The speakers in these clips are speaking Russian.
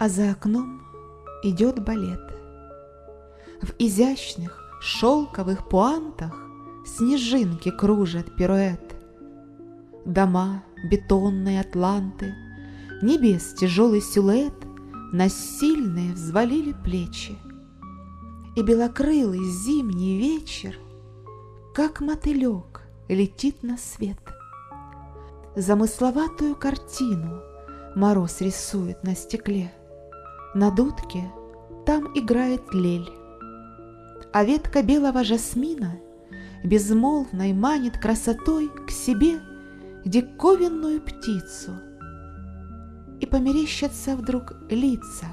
А за окном идет балет. В изящных шелковых пуантах Снежинки кружат пируэт. Дома, бетонные атланты, Небес тяжелый силуэт На сильные взвалили плечи. И белокрылый зимний вечер, Как мотылек, летит на свет. Замысловатую картину Мороз рисует на стекле. На дудке там играет лель, А ветка белого жасмина Безмолвной манит красотой К себе диковинную птицу. И померещатся вдруг лица.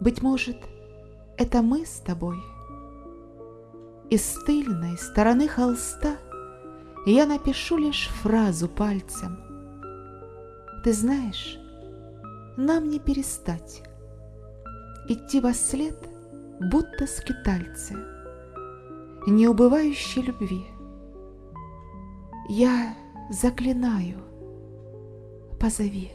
Быть может, это мы с тобой. Из тыльной стороны холста Я напишу лишь фразу пальцем. Ты знаешь, нам не перестать Идти во след, будто скитальцы, Неубывающей любви. Я заклинаю, позови.